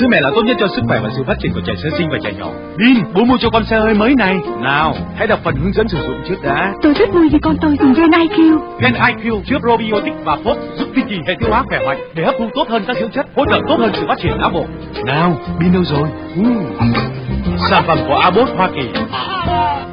Sữa mẹ là tốt nhất cho sức khỏe và sự phát triển của trẻ sơ sinh và trẻ nhỏ. Bin, bố mua cho con xe hơi mới này. Nào, hãy đọc phần hướng dẫn sử dụng trước đã. Tôi rất vui vì con tôi dùng Gen IQ. Gen IQ chứa probiotic và phốt giúp duy trì hệ tiêu hóa khỏe mạnh để hấp thu tốt hơn các dưỡng chất, hỗ trợ tốt hơn sự phát triển não bộ. Nào, Bin đâu rồi? Uh. Sản phẩm của Abbott Hoa Kỳ.